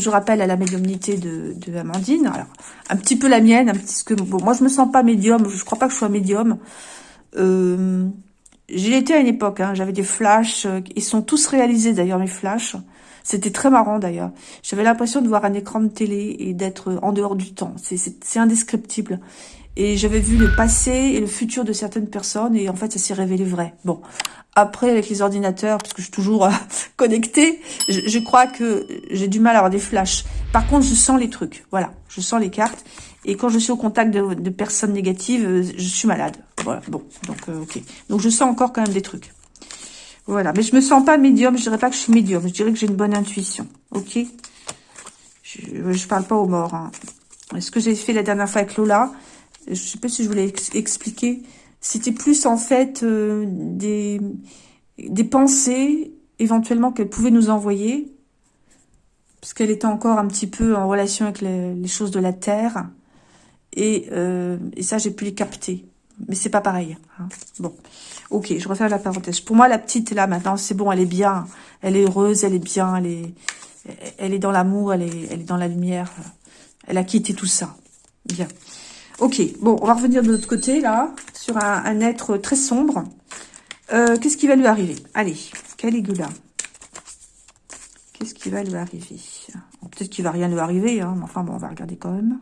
toujours appel à la médiumnité de, Amandine. Alors, un petit peu la mienne, un petit que bon, moi je me sens pas médium, je crois pas que je sois médium. Euh, J'ai été à une époque, hein, j'avais des flashs, euh, ils sont tous réalisés d'ailleurs mes flashs. C'était très marrant d'ailleurs. J'avais l'impression de voir un écran de télé et d'être en dehors du temps. C'est indescriptible. Et j'avais vu le passé et le futur de certaines personnes et en fait ça s'est révélé vrai. Bon, après avec les ordinateurs, parce que je suis toujours euh, connectée, je, crois que j'ai du mal à avoir des flashs. Par contre, je sens les trucs. Voilà, je sens les cartes. Et quand je suis au contact de, de personnes négatives, euh, je suis malade. Voilà, bon, donc euh, ok. Donc je sens encore quand même des trucs. Voilà, mais je me sens pas médium, je dirais pas que je suis médium, je dirais que j'ai une bonne intuition, ok? Je, je parle pas aux morts. Hein. Ce que j'ai fait la dernière fois avec Lola, je sais pas si je voulais expliquer, c'était plus en fait euh, des, des pensées éventuellement qu'elle pouvait nous envoyer, parce qu'elle était encore un petit peu en relation avec les, choses de la Terre, et, euh, et ça j'ai pu les capter. Mais c'est pas pareil. Hein. Bon, ok, je refais la parenthèse. Pour moi, la petite, là, maintenant, c'est bon, elle est bien. Elle est heureuse, elle est bien, elle est, elle est dans l'amour, elle est, elle est dans la lumière. Elle a quitté tout ça. Bien. Ok, bon, on va revenir de l'autre côté, là, sur un, être très sombre. Euh, Qu'est-ce qui va lui arriver? Allez, Caligula. Qu'est-ce qui va lui arriver? Peut-être qu'il va rien lui arriver, hein, mais enfin, bon, on va regarder quand même.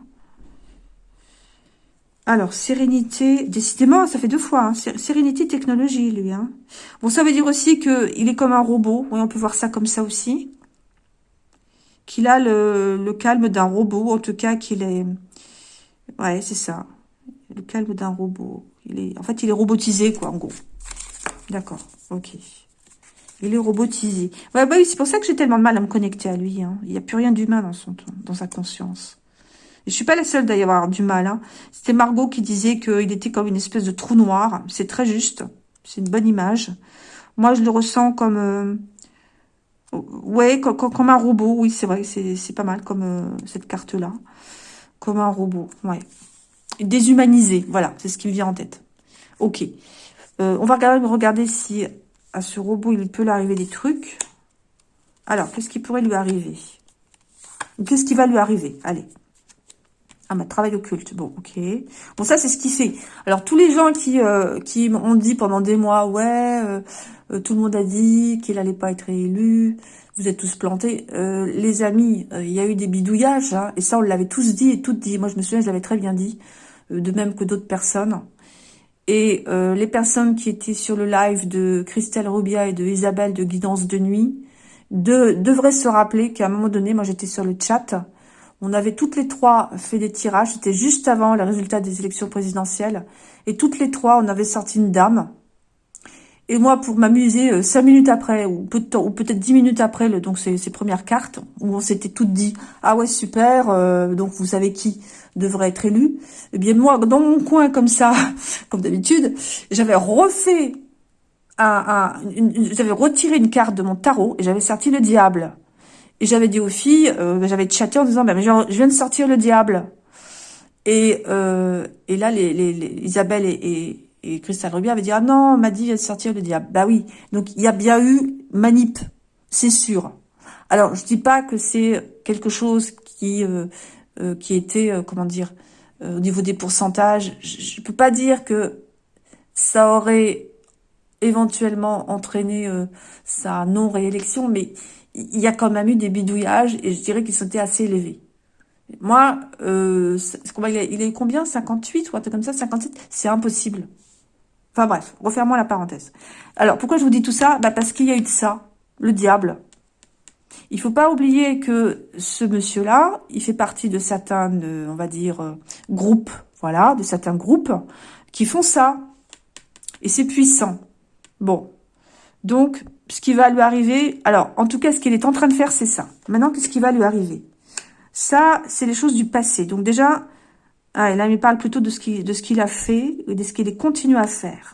Alors, sérénité, décidément, ça fait deux fois. Hein. Sérénité, technologie, lui. Hein. Bon, ça veut dire aussi qu'il est comme un robot. Oui, on peut voir ça comme ça aussi. Qu'il a le, le calme d'un robot, en tout cas qu'il est... Ouais, c'est ça. Le calme d'un robot. Il est, en fait, il est robotisé, quoi, en gros. D'accord, ok. Il est robotisé. Ouais, bah oui, c'est pour ça que j'ai tellement de mal à me connecter à lui. Hein. Il n'y a plus rien d'humain dans son dans sa conscience. Je suis pas la seule d'ailleurs avoir du mal. Hein. C'était Margot qui disait qu'il était comme une espèce de trou noir. C'est très juste. C'est une bonne image. Moi, je le ressens comme... Euh, ouais, comme, comme, un robot. Oui, c'est vrai. C'est pas mal comme euh, cette carte-là. Un robot. Ouais. Déshumanisé. Voilà, c'est ce qui me vient en tête. Ok. Euh, on va regarder, si à ce robot, il peut lui arriver des trucs. Alors, qu'est-ce qui pourrait lui arriver? Qu'est-ce qui va lui arriver? Allez. Ah, ma travail occulte. Bon, ok. Bon, ça, c'est ce qu'il fait. Alors, tous les gens qui euh, qui m'ont dit pendant des mois, ouais, euh, euh, tout le monde a dit qu'il allait pas être réélu, vous êtes tous plantés. les amis, il y a eu des bidouillages, hein, et ça, on l'avait tous dit et toutes dit. Moi, je me souviens, je l'avais très bien dit, de même que d'autres personnes. Et les personnes qui étaient sur le live de Christelle Rubia et de Isabelle de Guidance de Nuit de, devraient se rappeler qu'à un moment donné, moi, j'étais sur le chat on avait toutes les trois fait des tirages. C'était juste avant les résultats des élections présidentielles. Et toutes les trois, on avait sorti une dame. Et moi, pour m'amuser, euh, cinq minutes après, ou peut-être dix minutes après, donc ces, premières cartes, où on s'était toutes dit, ah ouais, super, euh, donc vous savez qui devrait être élu. Eh bien, moi, dans mon coin, comme ça, comme d'habitude, j'avais refait un, j'avais retiré une carte de mon tarot et j'avais sorti le diable. Et j'avais dit aux filles, euh, j'avais chatté en disant, ben, je viens de sortir le diable. Et, euh, et là, les, les, Isabelle et, et, et Christelle Rubia avaient dit, ah non, dit vient de sortir le diable. Bah oui, donc il y a bien eu manip, c'est sûr. Alors, je dis pas que c'est quelque chose qui euh, euh qui était, euh, comment dire, euh, au niveau des pourcentages. Je, je peux pas dire que ça aurait éventuellement entraîné sa non-réélection, mais il y a quand même eu des bidouillages et je dirais qu'ils étaient assez élevés. Moi, euh, il, est, il est combien? 58 ou un truc comme ça? 57 C'est impossible. Enfin bref, refermons la parenthèse. Alors, pourquoi je vous dis tout ça? Bah Parce qu'il y a eu de ça, le diable. Il faut pas oublier que ce monsieur-là, il fait partie de certains, on va dire, euh, groupes, voilà, de certains groupes qui font ça. Et c'est puissant. Bon. Donc, ce qui va lui arriver, alors, en tout cas, ce qu'il est en train de faire, c'est ça. Maintenant, qu'est-ce qui va lui arriver? Ça, c'est les choses du passé. Donc déjà, ah, là, il me parle plutôt de ce qu'il a fait et de ce qu'il continue à faire.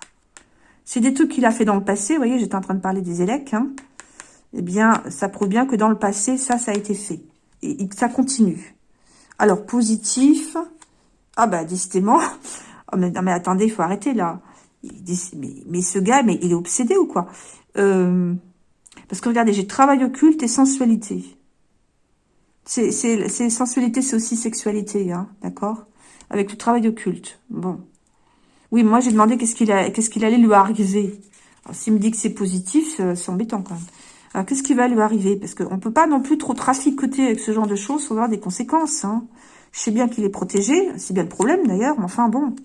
C'est des trucs qu'il a fait dans le passé. Vous voyez, j'étais en train de parler des élecs. Hein. Eh bien, ça prouve bien que dans le passé, ça, ça a été fait. Et, ça continue. Alors, positif. Ah bah, décidément. Oh, mais, non, mais attendez, il faut arrêter là. Mais, mais, ce gars, mais il est obsédé ou quoi? Euh, parce que regardez, j'ai travail occulte et sensualité. C'est sensualité, c'est aussi sexualité, hein, d'accord? Avec le travail occulte. Bon. Oui, moi, j'ai demandé qu'est-ce qu'il qu'est-ce qu'il allait lui arriver. S'il me dit que c'est positif, euh, c'est embêtant quand même. Alors, qu'est-ce qui va lui arriver? Parce qu'on ne peut pas non plus trop traficoter avec ce genre de choses sans avoir des conséquences. Hein. Je sais bien qu'il est protégé, c'est bien le problème d'ailleurs, mais enfin bon.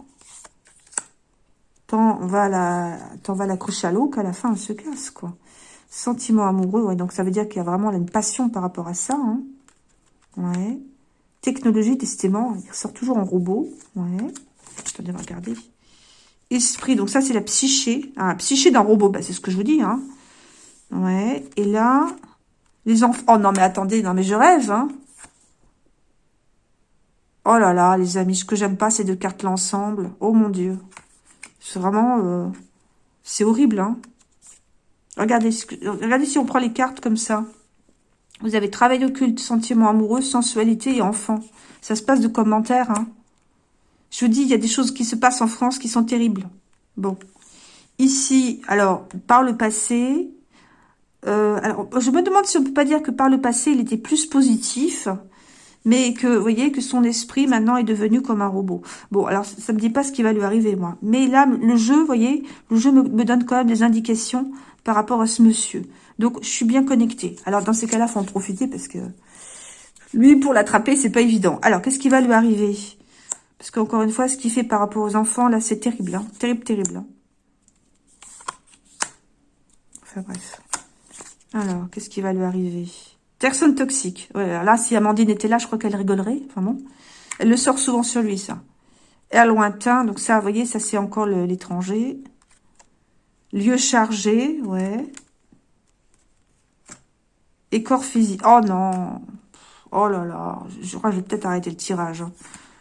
Tant on va la, l'accrocher à l'eau qu'à la fin, elle se casse, quoi. Sentiment amoureux, ouais, donc ça veut dire qu'il y a vraiment une passion par rapport à ça, hein. Ouais. Technologie, décidément, il ressort toujours en robot. Ouais. Attendez, regarder. Esprit, donc ça, c'est la psyché. Ah, psyché d'un robot, bah, c'est ce que je vous dis, hein. Ouais. Et là, les enfants... Oh non, mais attendez, non, mais je rêve, hein. Oh là là, les amis, ce que j'aime pas, c'est de cartes l'ensemble. Oh mon Dieu. C'est vraiment... Euh, c'est horrible, hein. Regardez, regardez si on prend les cartes comme ça. Vous avez travail occulte, sentiment amoureux, sensualité et enfant. Ça se passe de commentaires, hein. Je vous dis, il y a des choses qui se passent en France qui sont terribles. Bon. Ici, alors, par le passé... Euh, alors, je me demande si on peut pas dire que par le passé, il était plus positif mais que, vous voyez, que son esprit, maintenant, est devenu comme un robot. Bon, alors, ça me dit pas ce qui va lui arriver, moi. Mais là, le jeu, vous voyez, le jeu me donne quand même des indications par rapport à ce monsieur. Donc, je suis bien connectée. Alors, dans ces cas-là, faut en profiter parce que lui, pour l'attraper, c'est pas évident. Alors, qu'est-ce qui va lui arriver? Parce qu'encore une fois, ce qu'il fait par rapport aux enfants, là, c'est terrible. Hein terrible, terrible. Hein enfin, bref. Alors, qu'est-ce qui va lui arriver? Personne toxique. là, si Amandine était là, je crois qu'elle rigolerait. Enfin bon. Elle le sort souvent sur lui, ça. À lointain, donc ça, vous voyez, ça c'est encore l'étranger. Lieu chargé, ouais. Et corps physique. Oh non. Oh là là. Je crois que je vais peut-être arrêter le tirage. Hein.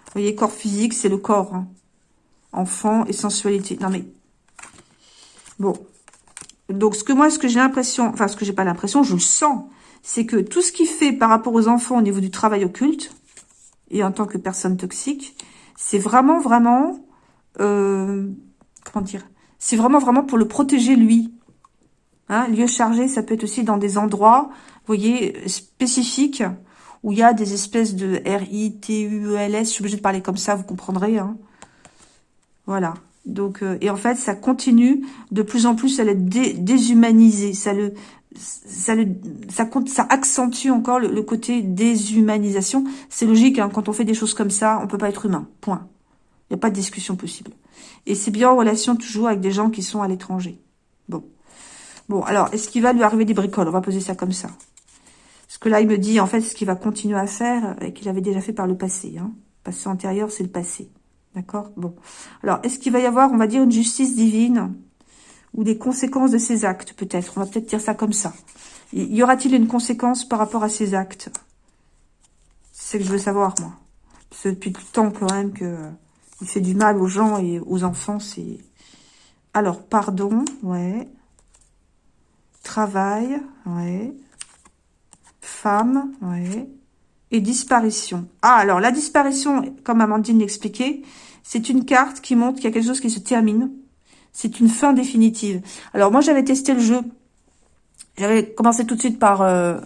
Vous voyez, corps physique, c'est le corps. Hein. Enfant et sensualité. Non mais... Bon. Donc, ce que moi, ce que j'ai l'impression... Enfin, ce que j'ai pas l'impression, je le sens c'est que tout ce qu'il fait par rapport aux enfants au niveau du travail occulte, et en tant que personne toxique, c'est vraiment, vraiment, euh, comment dire, c'est vraiment, vraiment pour le protéger lui. Hein, lieu chargé, ça peut être aussi dans des endroits, vous voyez, spécifiques, où il y a des espèces de R-I-T-U-E-L-S, je suis obligée de parler comme ça, vous comprendrez. Hein. Voilà. Donc, euh, et en fait, ça continue de plus en plus à l'être déshumanisé. Ça le, ça, le, ça, compte, ça accentue encore le, côté déshumanisation. C'est logique, hein, quand on fait des choses comme ça, on peut pas être humain, point. Il n'y a pas de discussion possible. Et c'est bien en relation toujours avec des gens qui sont à l'étranger. Bon. Bon, alors, est-ce qu'il va lui arriver des bricoles? On va poser ça comme ça. Parce que là, il me dit, en fait, ce qu'il va continuer à faire, et qu'il avait déjà fait par le passé. Hein. Passé antérieur, c'est le passé. D'accord? Bon. Alors, est-ce qu'il va y avoir, on va dire, une justice divine ou des conséquences de ses actes, peut-être? On va peut-être dire ça comme ça. Y aura-t-il une conséquence par rapport à ses actes? C'est ce que je veux savoir, moi. Parce que depuis tout le temps, quand même, que euh, il fait du mal aux gens et aux enfants, c'est... Alors, pardon, ouais. Travail, ouais. Femme, ouais. Et disparition. Ah, alors, la disparition, comme Amandine l'expliquait, c'est une carte qui montre qu'il y a quelque chose qui se termine c'est une fin définitive. Alors moi, j'avais testé le jeu. J'avais commencé tout de suite par, euh,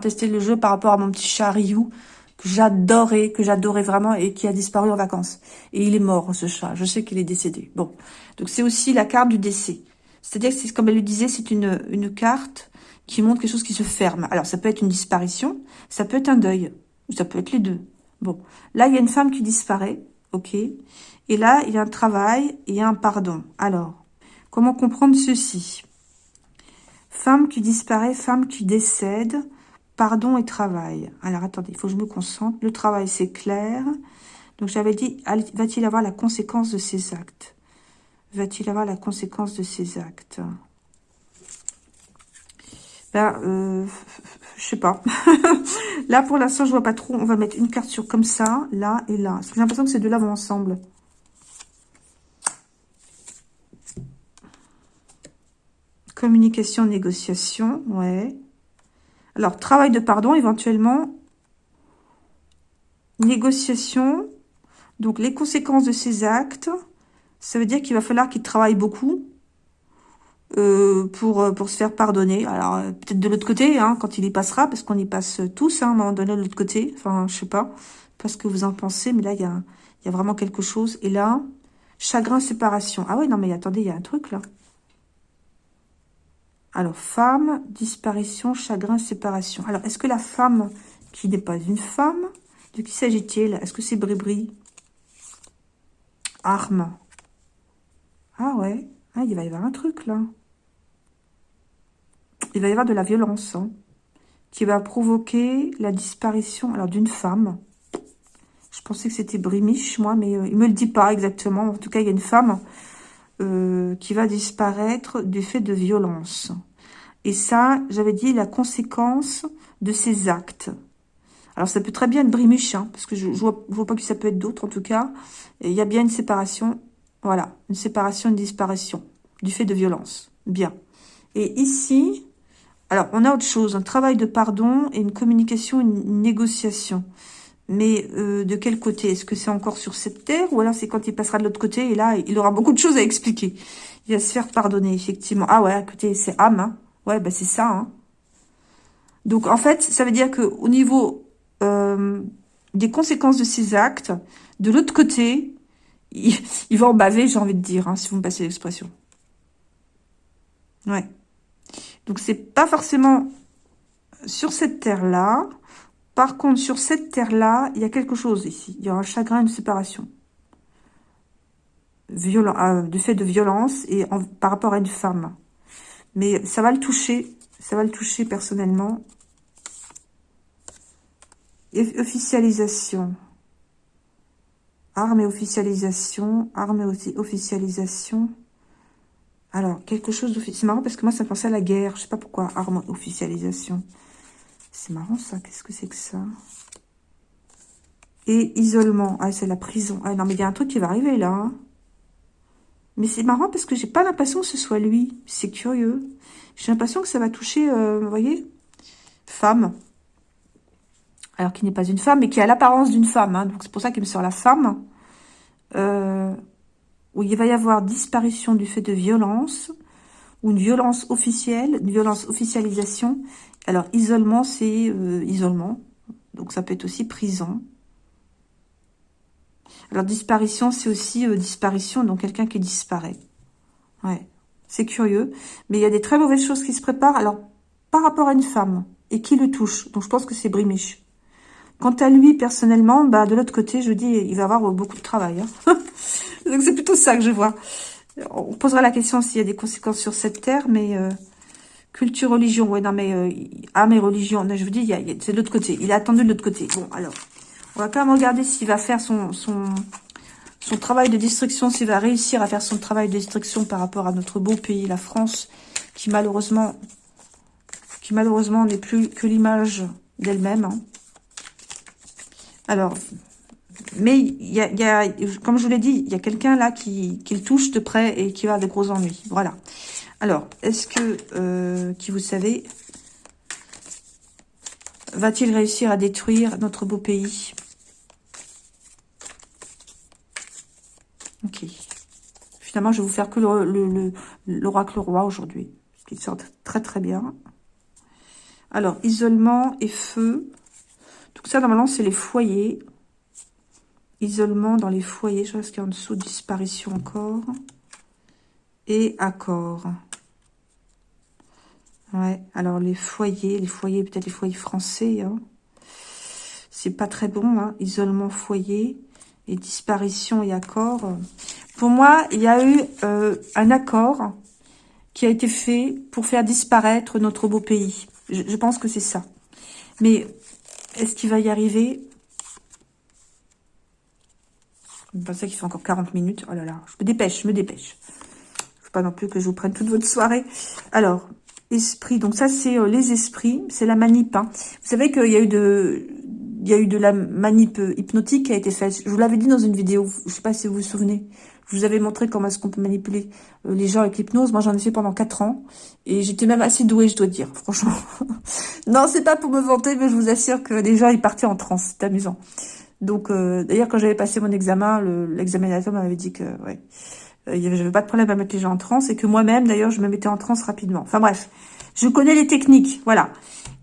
tester le jeu par rapport à mon petit chat Ryu, que j'adorais, que j'adorais vraiment et qui a disparu en vacances. Et il est mort, ce chat. Je sais qu'il est décédé. Bon, donc c'est aussi la carte du décès. C'est-à-dire que, comme elle le disait, c'est une, une carte qui montre quelque chose qui se ferme. Alors, ça peut être une disparition, ça peut être un deuil, ou ça peut être les deux. Bon, là, il y a une femme qui disparaît, ok et là, il y a un travail et un pardon. Alors, comment comprendre ceci? Femme qui disparaît, femme qui décède, pardon et travail. Alors, attendez, il faut que je me concentre. Le travail, c'est clair. Donc, j'avais dit, va-t-il avoir la conséquence de ses actes? Va-t-il avoir la conséquence de ses actes? Ben, euh, je sais pas. là, pour l'instant, je vois pas trop. On va mettre une carte sur comme ça, là et là. J'ai l'impression que ces deux-là vont ensemble. Communication, négociation, ouais. Alors, travail de pardon, éventuellement. Négociation. Donc, les conséquences de ces actes, ça veut dire qu'il va falloir qu'il travaille beaucoup. euh, pour, pour se faire pardonner. Alors, peut-être de l'autre côté, hein, quand il y passera, parce qu'on y passe tous, hein, à un moment donné, de l'autre côté. Enfin, je sais pas, pas ce que vous en pensez, mais là, il y a, y a vraiment quelque chose. Et là, chagrin, séparation. Ah ouais, non, mais attendez, il y a un truc, là. Alors, femme, disparition, chagrin, séparation. Alors, est-ce que la femme qui n'est pas une femme, de qui s'agit-il? Est-ce que c'est Bribri? Arme. Ah ouais, ah, il va y avoir un truc, là. Il va y avoir de la violence, hein, qui va provoquer la disparition alors d'une femme. Je pensais que c'était Brimiche, moi, mais euh, il me le dit pas exactement. En tout cas, il y a une femme euh, qui va disparaître du fait de violence. Et ça, j'avais dit la conséquence de ses actes. Alors, ça peut très bien être Brimuche, hein, parce que je ne vois, vois, pas que ça peut être d'autres, en tout cas. il y a bien une séparation, voilà, une séparation, une disparition, du fait de violence. Bien. Et ici, alors, on a autre chose, un travail de pardon et une communication, une négociation. Mais euh, de quel côté? Est-ce que c'est encore sur cette terre ou alors c'est quand il passera de l'autre côté et là, il aura beaucoup de choses à expliquer? Il va se faire pardonner, effectivement. Ah ouais, écoutez, c'est âme. Hein. Ouais, bah c'est ça. Hein. Donc, en fait, ça veut dire que au niveau euh, des conséquences de ses actes, de l'autre côté, il, va en baver, j'ai envie de dire, hein, si vous me passez l'expression. Ouais. Donc, c'est pas forcément sur cette terre-là, par contre, sur cette terre-là, il y a quelque chose ici. Il y a un chagrin, une séparation. Violent, euh, du fait de violence et par rapport à une femme. Mais ça va le toucher. Ça va le toucher personnellement. Et officialisation. Arme et officialisation. Arme et officialisation. Alors, quelque chose d'officiel. C'est marrant parce que moi, ça me pensait à la guerre. Je sais pas pourquoi. Arme officialisation. C'est marrant ça, qu'est-ce que c'est que ça? Et isolement, ah c'est la prison. Ah non mais il y a un truc qui va arriver là. Hein. Mais c'est marrant parce que j'ai pas l'impression que ce soit lui. C'est curieux. J'ai l'impression que ça va toucher, euh, vous voyez, femme. Alors qui n'est pas une femme, mais qui a l'apparence d'une femme. Hein. donc c'est pour ça qu'il me sort la femme. Euh, où il va y avoir disparition du fait de violence, ou une violence officielle, une violence officialisation, alors, isolement, c'est euh, isolement. Donc, ça peut être aussi prison. Alors, disparition, c'est aussi euh, disparition, donc quelqu'un qui disparaît. Ouais, c'est curieux. Mais il y a des très mauvaises choses qui se préparent. Alors, par rapport à une femme, et qui le touche. Donc, je pense que c'est Brimiche. Quant à lui, personnellement, bah, de l'autre côté, je dis, il va avoir beaucoup de travail. Hein. donc, c'est plutôt ça que je vois. On posera la question s'il y a des conséquences sur cette terre, mais... Euh, Culture, religion, ouais, non, mais euh, âme et religion, je vous dis, c'est de l'autre côté. Il a attendu de l'autre côté. Bon, alors, on va quand même regarder s'il va faire son, son, son travail de destruction, s'il va réussir à faire son travail de destruction par rapport à notre beau pays, la France, qui malheureusement, qui malheureusement n'est plus que l'image d'elle-même. Hein. Alors, mais comme je vous l'ai dit, il y a quelqu'un là qui, le touche de près et qui va avoir de gros ennuis. Voilà. Alors, est-ce que, euh, qui vous savez, va-t-il réussir à détruire notre beau pays? Ok. Finalement, je vais vous faire que l'oracle le, roi aujourd'hui, qui sort très très bien. Alors, isolement et feu. Tout ça, normalement, c'est les foyers. Isolement dans les foyers. Je vois ce qu'il y a en dessous. Disparition encore. Et accord. Ouais, alors les foyers, les foyers, peut-être les foyers français, hein. c'est pas très bon, hein. isolement foyer et disparition et accord. Pour moi, il y a eu euh, un accord qui a été fait pour faire disparaître notre beau pays. Je, pense que c'est ça. Mais est-ce qu'il va y arriver? Je pense qu'il fait encore 40 minutes. Oh là là, je me dépêche, je me dépêche. Faut pas non plus que je vous prenne toute votre soirée. Alors, esprit. Donc ça, c'est euh, les esprits, c'est la manip. Hein. Vous savez qu'il y a eu de, il y a eu de la manip euh, hypnotique qui a été faite. Je vous l'avais dit dans une vidéo. Je sais pas si vous vous souvenez. Vous avais montré comment est-ce qu'on peut manipuler euh, les gens avec l'hypnose. Moi, j'en ai fait pendant 4 ans. Et j'étais même assez douée, je dois dire, franchement. non, c'est pas pour me vanter, mais je vous assure que les gens, ils partaient en transe. C'est amusant. Donc, d'ailleurs, quand j'avais passé mon examen, l'examinateur m'avait dit que, ouais, Euh, avait pas de problème à mettre les gens en transe et que moi-même, d'ailleurs, je me mettais en transe rapidement. Enfin bref, je connais les techniques, voilà.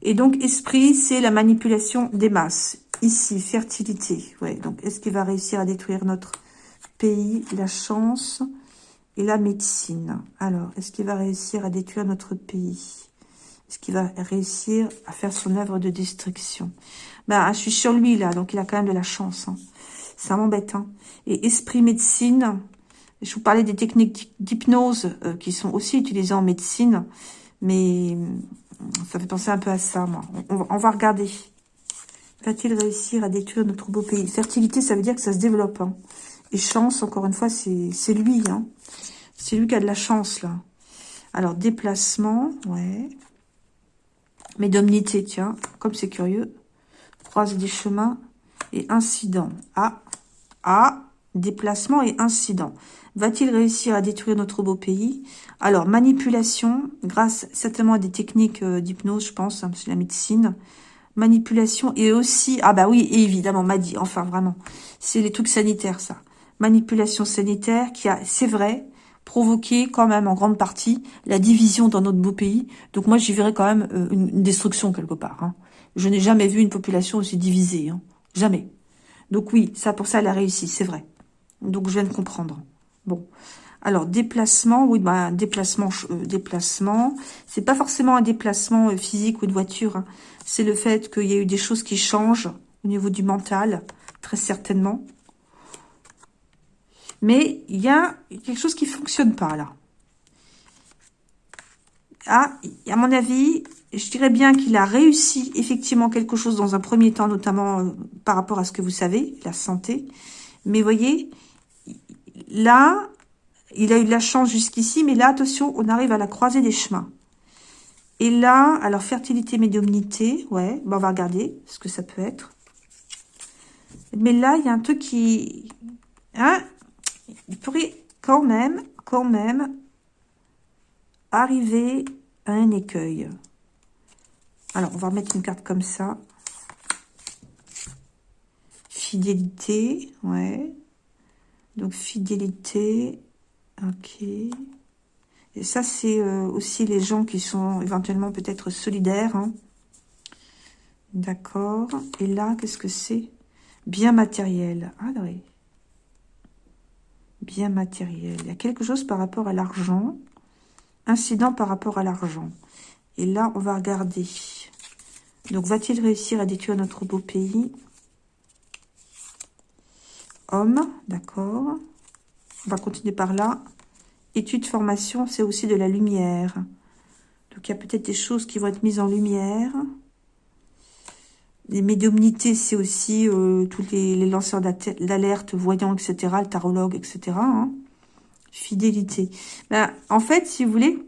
Et donc, esprit, c'est la manipulation des masses. Ici, fertilité. Ouais, donc, est-ce qu'il va réussir à détruire notre pays, la chance et la médecine Alors, est-ce qu'il va réussir à détruire notre pays? Est-ce qu'il va réussir à faire son œuvre de destruction? Ben, je suis sur lui, là, donc il a quand même de la chance. Hein. Ça m'embête. Hein. Et esprit médecine, je vous parlais des techniques d'hypnose euh, qui sont aussi utilisées en médecine, mais euh, ça fait penser un peu à ça, moi. On, va regarder. Va-t-il réussir à détruire notre beau pays? Fertilité, ça veut dire que ça se développe. Hein. Et chance, encore une fois, c'est lui. Hein. C'est lui qui a de la chance, là. Alors, déplacement, ouais. Médomnité, tiens, comme c'est curieux. Croise des chemins et incident. Ah, ah, déplacement et incident. Va-t-il réussir à détruire notre beau pays? Alors, manipulation, grâce certainement à des techniques euh, d'hypnose, je pense, hein, c'est la médecine. Manipulation et aussi... Ah bah oui, évidemment, m'a dit, enfin vraiment. C'est les trucs sanitaires, ça. Manipulation sanitaire qui a, c'est vrai, provoqué quand même en grande partie la division dans notre beau pays. Donc moi, j'y verrais quand même euh, une, destruction quelque part. Hein. Je n'ai jamais vu une population aussi divisée. Hein. Jamais. Donc oui, ça pour ça, elle a réussi, c'est vrai. Donc je viens de comprendre. Bon. Alors, déplacement, oui, bah, déplacement, euh, déplacement. C'est pas forcément un déplacement euh, physique ou de voiture. Hein. C'est le fait qu'il y a eu des choses qui changent au niveau du mental, très certainement. Mais il y a quelque chose qui fonctionne pas, là. Ah, à mon avis, je dirais bien qu'il a réussi effectivement quelque chose dans un premier temps, notamment euh, par rapport à ce que vous savez, la santé. Mais voyez, là, il a eu de la chance jusqu'ici, mais là, attention, on arrive à la croisée des chemins. Et là, alors, fertilité, médiumnité, ouais, bon, on va regarder ce que ça peut être. Mais là, il y a un truc qui... Hein, il pourrait quand même, quand même, arriver à un écueil. Alors, on va remettre une carte comme ça. Fidélité, ouais. Donc, fidélité. Ok. Et ça, c'est euh, aussi les gens qui sont éventuellement peut-être solidaires. Hein. D'accord. Et là, qu'est-ce que c'est? Bien matériel. Ah oui. Bien matériel. Il y a quelque chose par rapport à l'argent. Incident par rapport à l'argent. Et là, on va regarder. Donc, va-t-il réussir à détruire notre beau pays? Homme, d'accord. On va continuer par là. Étude, formation, c'est aussi de la lumière. Donc, il y a peut-être des choses qui vont être mises en lumière. Les médiumnités, c'est aussi euh, tous les, lanceurs d'alerte, voyants, etc., le tarologue, etc. Hein. Fidélité. Ben, en fait, si vous voulez,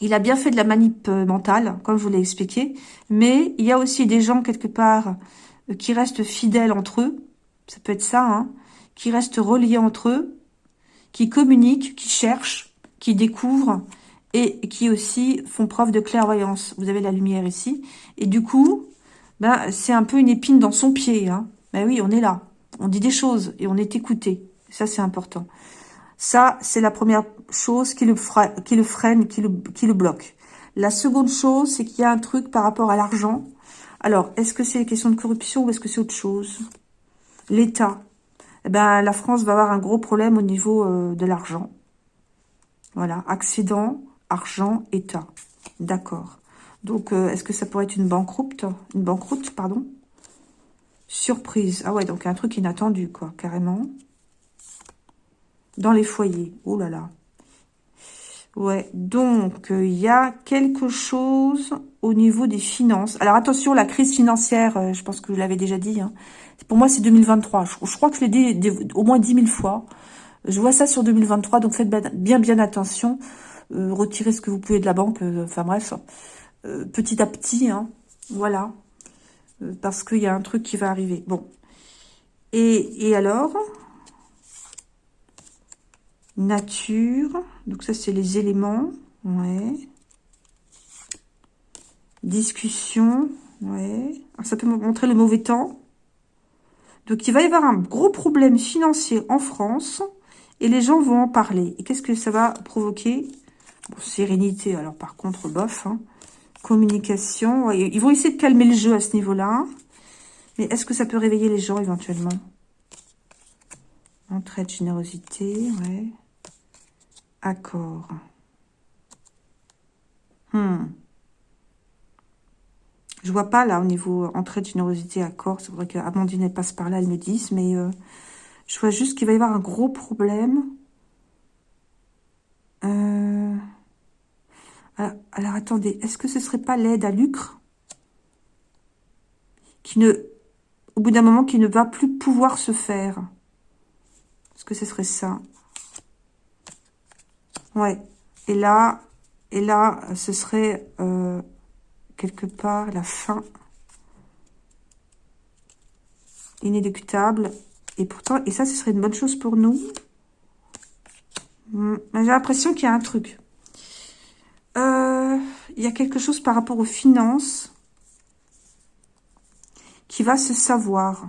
il a bien fait de la manip euh, mentale, comme je vous l'ai expliqué, mais il y a aussi des gens, quelque part, euh, qui restent fidèles entre eux, ça peut être ça, hein, qui restent reliés entre eux, qui communiquent, qui cherchent, qui découvrent, et qui aussi font preuve de clairvoyance. Vous avez la lumière ici. Et du coup, ben, c'est un peu une épine dans son pied. Hein. Ben oui, on est là. On dit des choses et on est écouté. Ça, c'est important. Ça, c'est la première chose qui le, freine, qui le, qui le bloque. La seconde chose, c'est qu'il y a un truc par rapport à l'argent. Alors, est-ce que c'est une question de corruption ou est-ce que c'est autre chose? L'État. Eh ben, la France va avoir un gros problème au niveau euh, de l'argent. Voilà, accident, argent, État. D'accord. Donc, euh, est-ce que ça pourrait être une banqueroute Une banqueroute, pardon? Surprise. Ah ouais, donc un truc inattendu, quoi, carrément. Dans les foyers. Oh là là. Ouais, donc, euh, il y a quelque chose au niveau des finances. Alors, attention, la crise financière, euh, je pense que je l'avais déjà dit. Hein. Pour moi, c'est 2023. Je, crois que je l'ai dit au moins 10 000 fois. Je vois ça sur 2023, donc faites bien, bien attention. Retirez ce que vous pouvez de la banque. enfin, bref, petit à petit, hein, voilà. parce qu'il y a un truc qui va arriver. Bon. Et, et alors? Nature. Donc ça, c'est les éléments. Ouais. Discussion. Ouais. ça peut montrer le mauvais temps. Donc, il va y avoir un gros problème financier en France. Et les gens vont en parler. Et qu'est-ce que ça va provoquer? Sérénité, alors par contre, bof. Hein. Communication. Ils vont essayer de calmer le jeu à ce niveau-là. Mais est-ce que ça peut réveiller les gens éventuellement? Entraide, générosité, ouais. Accord. Hmm. Je vois pas là au niveau entraide, générosité, accord. C'est vrai qu'Amandine passe par là, elle me dise, mais euh, je vois juste qu'il va y avoir un gros problème. Euh, alors, attendez, est-ce que ce serait pas l'aide à lucre qui ne, au bout d'un moment, qui ne va plus pouvoir se faire? Est-ce que ce serait ça? Ouais. Et là, et là, ce serait euh, quelque part la fin inéluctable. Et pourtant, et ça, ce serait une bonne chose pour nous. Hmm, j'ai l'impression qu'il y a un truc. Euh, il y a quelque chose par rapport aux finances qui va se savoir.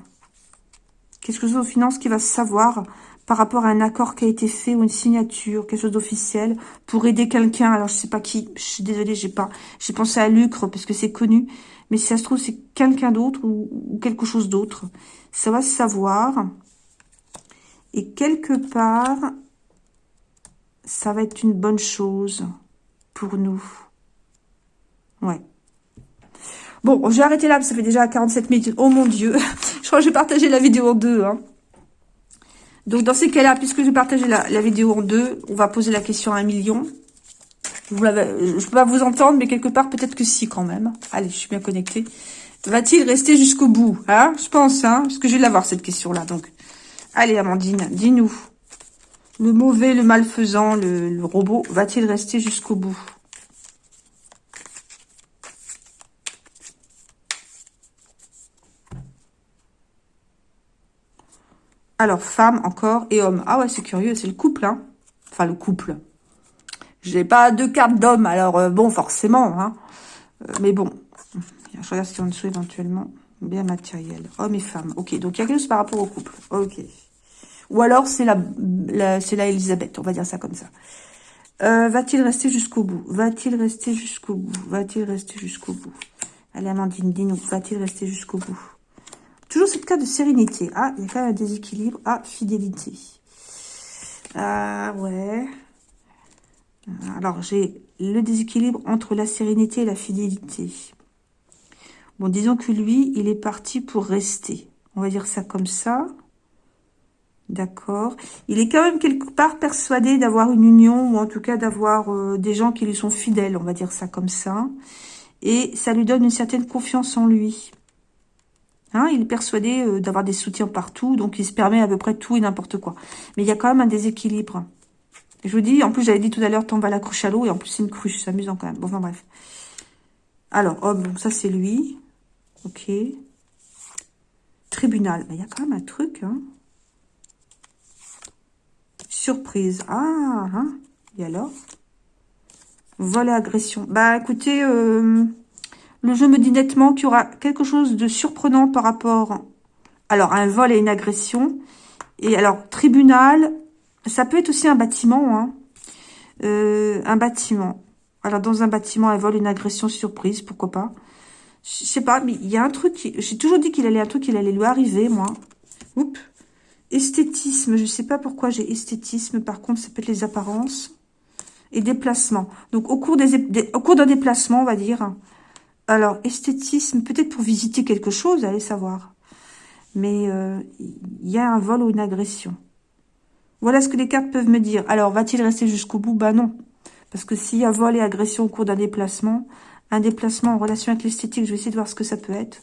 Quelque chose aux finances qui va se savoir par rapport à un accord qui a été fait ou une signature, quelque chose d'officiel, pour aider quelqu'un. Alors, je sais pas qui, je suis désolée, j'ai pas, j'ai pensé à Lucre parce que c'est connu, mais si ça se trouve, c'est quelqu'un d'autre ou, quelque chose d'autre. Ça va se savoir. Et quelque part, ça va être une bonne chose pour nous. Ouais. Bon, je vais arrêter là, ça fait déjà 47 minutes. Oh mon Dieu, je crois que j'ai partagé la vidéo en deux. Hein. Donc, dans ces cas-là, puisque j'ai partagé la, la, vidéo en deux, on va poser la question à un million. je ne peux pas vous entendre, mais quelque part, peut-être que si, quand même. Allez, je suis bien connectée. Va-t-il rester jusqu'au bout hein? Je pense, hein Parce que je vais l'avoir, cette question-là. Donc, allez, Amandine, dis-nous. Le mauvais, le malfaisant, le, robot, va-t-il rester jusqu'au bout? Alors, femme encore et homme. Ah ouais, c'est curieux, c'est le couple, hein. Enfin, le couple. J'ai pas deux cartes d'homme, alors euh, bon, forcément, hein. Euh, mais bon, je regarde ce qu'il y a en dessous éventuellement. Bien matériel. Homme et femme. Ok, donc il y a quelque chose par rapport au couple. Ok. Ou alors, c'est la, c'est la Elisabeth, on va dire ça comme ça. Euh, va-t-il rester jusqu'au bout? Va-t-il rester jusqu'au bout? Va-t-il rester jusqu'au bout? Allez, Amandine, dis-nous. Va-t-il rester jusqu'au bout? Toujours cette carte de sérénité. Ah, il y a quand même un déséquilibre. Ah, fidélité. Ah, ouais. Alors, j'ai le déséquilibre entre la sérénité et la fidélité. Bon, disons que lui, il est parti pour rester. On va dire ça comme ça. D'accord. Il est quand même quelque part persuadé d'avoir une union, ou en tout cas d'avoir euh, des gens qui lui sont fidèles, on va dire ça comme ça. Et ça lui donne une certaine confiance en lui. Hein, il est persuadé euh, d'avoir des soutiens partout, donc il se permet à peu près tout et n'importe quoi. Mais il y a quand même un déséquilibre. je vous dis, en plus, j'avais dit tout à l'heure, tombe à la cruche à l'eau, et en plus, c'est une cruche, c'est amusant quand même. Bon, enfin bref. Alors, oh, bon, ça c'est lui. Ok. Tribunal. Il y a quand même un truc, hein. Surprise. Ah, hein. Et alors? Vol et agression. Bah, écoutez, euh, le jeu me dit nettement qu'il y aura quelque chose de surprenant par rapport alors un vol et une agression. Et alors, tribunal, ça peut être aussi un bâtiment. Hein. Euh, un bâtiment. Alors, dans un bâtiment, un vol, une agression surprise, pourquoi pas? Je sais pas, mais il y a un truc... J'ai toujours dit qu'il allait un truc, qu'il allait lui arriver, moi. Oups. Esthétisme, je sais pas pourquoi j'ai esthétisme. Par contre, ça peut être les apparences. Et déplacement. Donc, au cours des, au cours d'un déplacement, on va dire, alors, esthétisme, peut-être pour visiter quelque chose, allez savoir. Mais il euh, y a un vol ou une agression. Voilà ce que les cartes peuvent me dire. Alors, va-t-il rester jusqu'au bout? Bah non. Parce que s'il y a vol et agression au cours d'un déplacement, un déplacement en relation avec l'esthétique, je vais essayer de voir ce que ça peut être.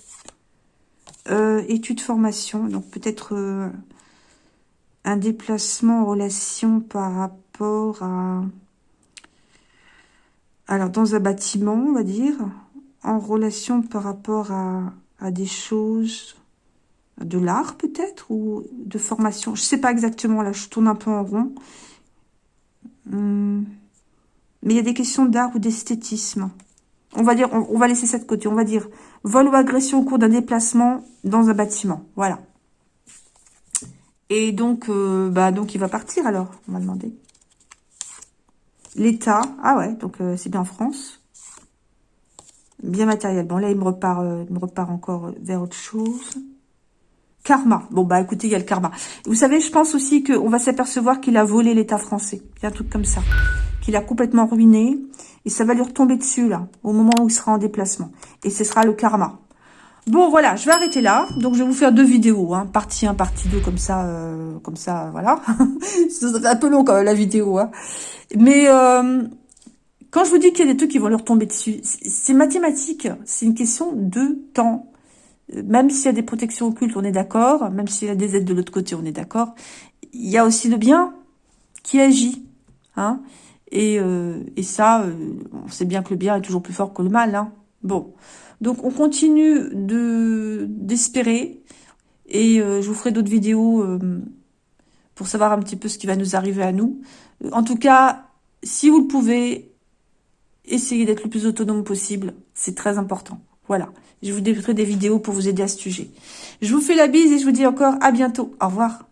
Euh, étude formation, donc peut-être euh, un déplacement en relation par rapport à... Alors, dans un bâtiment, on va dire en relation par rapport à, des choses de l'art peut-être ou de formation. Je sais pas exactement, là je tourne un peu en rond. Hum. Mais il y a des questions d'art ou d'esthétisme. On va dire, on, va laisser ça de côté. On va dire vol ou agression au cours d'un déplacement dans un bâtiment. Voilà. Et donc, euh, bah donc il va partir alors, on va demander. L'État, ah ouais, donc euh, c'est bien en France. Bien matériel. Bon là, il me repart, il me repart encore vers autre chose. Karma. Bon, bah écoutez, il y a le karma. Vous savez, je pense aussi qu'on va s'apercevoir qu'il a volé l'État français. Il y a un truc comme ça. Qu'il a complètement ruiné. Et ça va lui retomber dessus, là, au moment où il sera en déplacement. Et ce sera le karma. Bon, voilà, je vais arrêter là. Donc, je vais vous faire deux vidéos, hein, partie 1, partie 2, comme ça, euh, comme ça, voilà. fait un peu long, quand même, la vidéo. Hein. Mais euh, quand je vous dis qu'il y a des trucs qui vont lui retomber dessus, c'est mathématique. C'est une question de temps même s'il y a des protections occultes, on est d'accord, même s'il y a des aides de l'autre côté, on est d'accord, il y a aussi le bien qui agit. Hein et, euh, et ça, euh, on sait bien que le bien est toujours plus fort que le mal. Hein bon, donc on continue de d'espérer, et euh, je vous ferai d'autres vidéos pour savoir un petit peu ce qui va nous arriver à nous. En tout cas, si vous le pouvez, essayez d'être le plus autonome possible, c'est très important. Voilà. Je vous ferai des vidéos pour vous aider à ce sujet. Je vous fais la bise et je vous dis encore à bientôt. Au revoir.